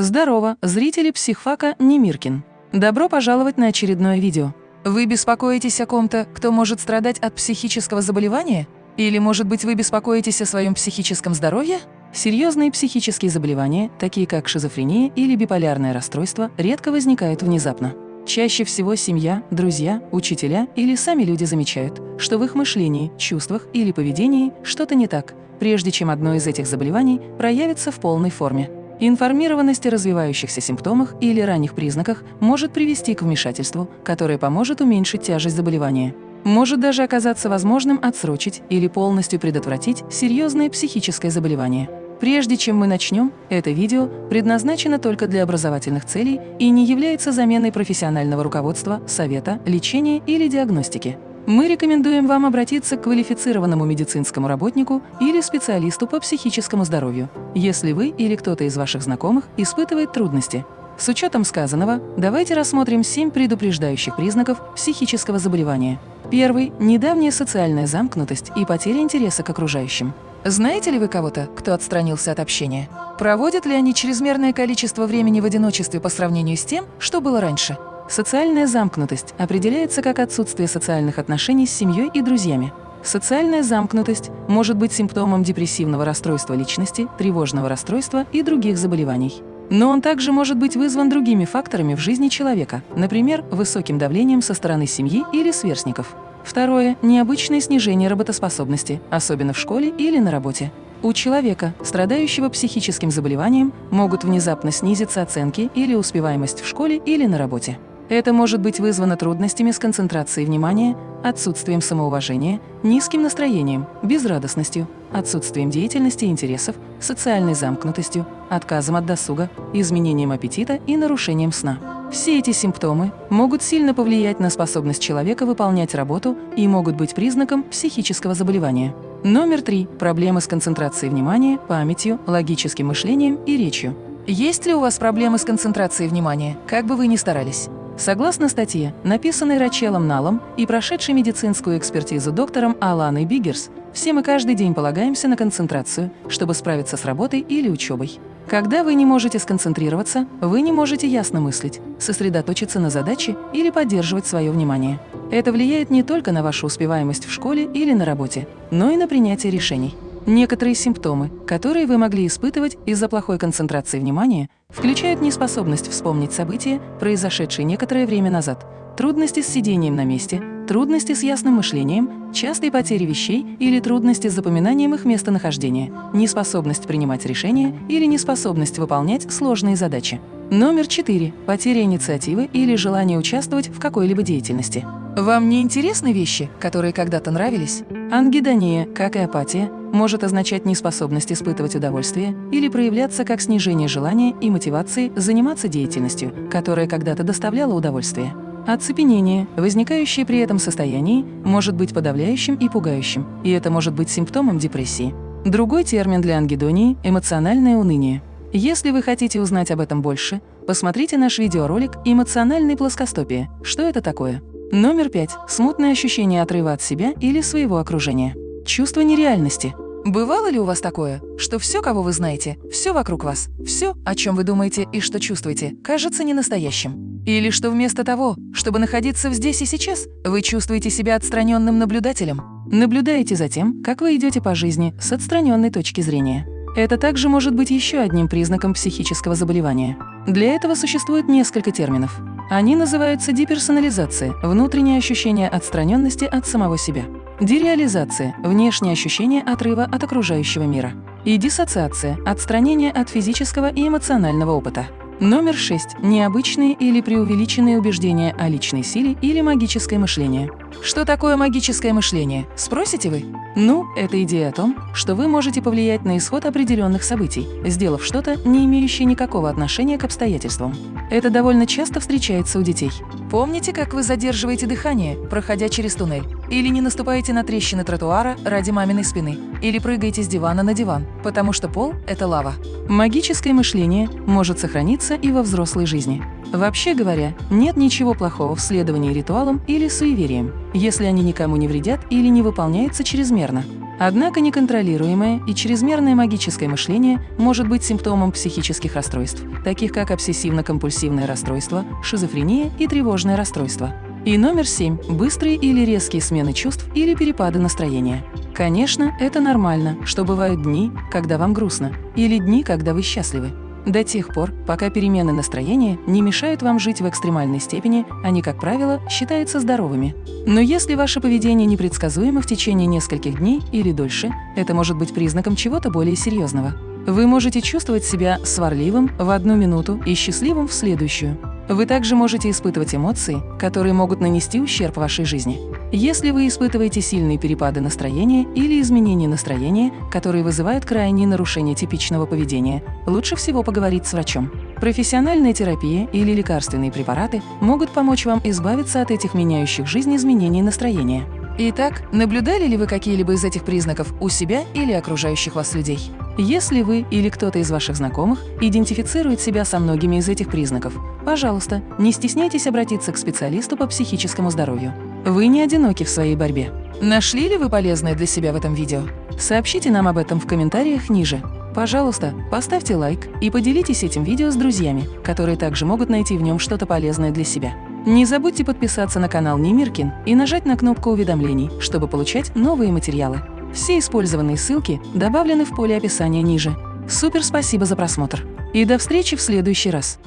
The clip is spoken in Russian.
Здорово, зрители психфака Немиркин. Добро пожаловать на очередное видео. Вы беспокоитесь о ком-то, кто может страдать от психического заболевания? Или, может быть, вы беспокоитесь о своем психическом здоровье? Серьезные психические заболевания, такие как шизофрения или биполярное расстройство, редко возникают внезапно. Чаще всего семья, друзья, учителя или сами люди замечают, что в их мышлении, чувствах или поведении что-то не так, прежде чем одно из этих заболеваний проявится в полной форме. Информированность о развивающихся симптомах или ранних признаках может привести к вмешательству, которое поможет уменьшить тяжесть заболевания. Может даже оказаться возможным отсрочить или полностью предотвратить серьезное психическое заболевание. Прежде чем мы начнем, это видео предназначено только для образовательных целей и не является заменой профессионального руководства, совета, лечения или диагностики. Мы рекомендуем вам обратиться к квалифицированному медицинскому работнику или специалисту по психическому здоровью, если вы или кто-то из ваших знакомых испытывает трудности. С учетом сказанного, давайте рассмотрим семь предупреждающих признаков психического заболевания. Первый – недавняя социальная замкнутость и потеря интереса к окружающим. Знаете ли вы кого-то, кто отстранился от общения? Проводят ли они чрезмерное количество времени в одиночестве по сравнению с тем, что было раньше? Социальная замкнутость определяется как отсутствие социальных отношений с семьей и друзьями. Социальная замкнутость может быть симптомом депрессивного расстройства личности, тревожного расстройства и других заболеваний. Но он также может быть вызван другими факторами в жизни человека, например, высоким давлением со стороны семьи или сверстников. Второе – необычное снижение работоспособности, особенно в школе или на работе. У человека, страдающего психическим заболеванием, могут внезапно снизиться оценки или успеваемость в школе или на работе. Это может быть вызвано трудностями с концентрацией внимания, отсутствием самоуважения, низким настроением, безрадостностью, отсутствием деятельности и интересов, социальной замкнутостью, отказом от досуга, изменением аппетита и нарушением сна. Все эти симптомы могут сильно повлиять на способность человека выполнять работу и могут быть признаком психического заболевания. Номер три. Проблемы с концентрацией внимания, памятью, логическим мышлением и речью. Есть ли у вас проблемы с концентрацией внимания, как бы вы ни старались? Согласно статье, написанной Рачелом Налом и прошедшей медицинскую экспертизу доктором Аланой Биггерс, все мы каждый день полагаемся на концентрацию, чтобы справиться с работой или учебой. Когда вы не можете сконцентрироваться, вы не можете ясно мыслить, сосредоточиться на задаче или поддерживать свое внимание. Это влияет не только на вашу успеваемость в школе или на работе, но и на принятие решений. Некоторые симптомы, которые вы могли испытывать из-за плохой концентрации внимания, включают неспособность вспомнить события, произошедшие некоторое время назад, трудности с сидением на месте, трудности с ясным мышлением, частые потери вещей или трудности с запоминанием их местонахождения, неспособность принимать решения или неспособность выполнять сложные задачи. Номер 4. Потеря инициативы или желание участвовать в какой-либо деятельности. Вам не интересны вещи, которые когда-то нравились? Ангидония, как и апатия, может означать неспособность испытывать удовольствие или проявляться как снижение желания и мотивации заниматься деятельностью, которая когда-то доставляла удовольствие. Оцепенение, возникающее при этом состоянии, может быть подавляющим и пугающим, и это может быть симптомом депрессии. Другой термин для ангидонии – эмоциональное уныние. Если вы хотите узнать об этом больше, посмотрите наш видеоролик «Эмоциональной плоскостопия. Что это такое?». Номер пять. Смутное ощущение отрыва от себя или своего окружения. Чувство нереальности. Бывало ли у вас такое, что все, кого вы знаете, все вокруг вас, все, о чем вы думаете и что чувствуете, кажется ненастоящим? Или что вместо того, чтобы находиться здесь и сейчас, вы чувствуете себя отстраненным наблюдателем? Наблюдаете за тем, как вы идете по жизни с отстраненной точки зрения. Это также может быть еще одним признаком психического заболевания. Для этого существует несколько терминов. Они называются деперсонализация – внутреннее ощущение отстраненности от самого себя. Дереализация – внешнее ощущение отрыва от окружающего мира. И диссоциация – отстранение от физического и эмоционального опыта. Номер 6. Необычные или преувеличенные убеждения о личной силе или магическое мышление. Что такое магическое мышление, спросите вы? Ну, это идея о том, что вы можете повлиять на исход определенных событий, сделав что-то, не имеющее никакого отношения к обстоятельствам. Это довольно часто встречается у детей. Помните, как вы задерживаете дыхание, проходя через туннель? Или не наступаете на трещины тротуара ради маминой спины? Или прыгаете с дивана на диван, потому что пол – это лава? Магическое мышление может сохраниться и во взрослой жизни. Вообще говоря, нет ничего плохого в следовании ритуалам или суевериям, если они никому не вредят или не выполняются чрезмерно. Однако неконтролируемое и чрезмерное магическое мышление может быть симптомом психических расстройств, таких как обсессивно-компульсивное расстройство, шизофрения и тревожное расстройство. И номер семь – быстрые или резкие смены чувств или перепады настроения. Конечно, это нормально, что бывают дни, когда вам грустно, или дни, когда вы счастливы. До тех пор, пока перемены настроения не мешают вам жить в экстремальной степени, они, как правило, считаются здоровыми. Но если ваше поведение непредсказуемо в течение нескольких дней или дольше, это может быть признаком чего-то более серьезного. Вы можете чувствовать себя сварливым в одну минуту и счастливым в следующую. Вы также можете испытывать эмоции, которые могут нанести ущерб вашей жизни. Если вы испытываете сильные перепады настроения или изменения настроения, которые вызывают крайние нарушения типичного поведения, лучше всего поговорить с врачом. Профессиональная терапия или лекарственные препараты могут помочь вам избавиться от этих меняющих жизнь изменений настроения. Итак, наблюдали ли вы какие-либо из этих признаков у себя или окружающих вас людей? Если вы или кто-то из ваших знакомых идентифицирует себя со многими из этих признаков, пожалуйста, не стесняйтесь обратиться к специалисту по психическому здоровью. Вы не одиноки в своей борьбе. Нашли ли вы полезное для себя в этом видео? Сообщите нам об этом в комментариях ниже. Пожалуйста, поставьте лайк и поделитесь этим видео с друзьями, которые также могут найти в нем что-то полезное для себя. Не забудьте подписаться на канал Немиркин и нажать на кнопку уведомлений, чтобы получать новые материалы. Все использованные ссылки добавлены в поле описания ниже. Супер спасибо за просмотр! И до встречи в следующий раз!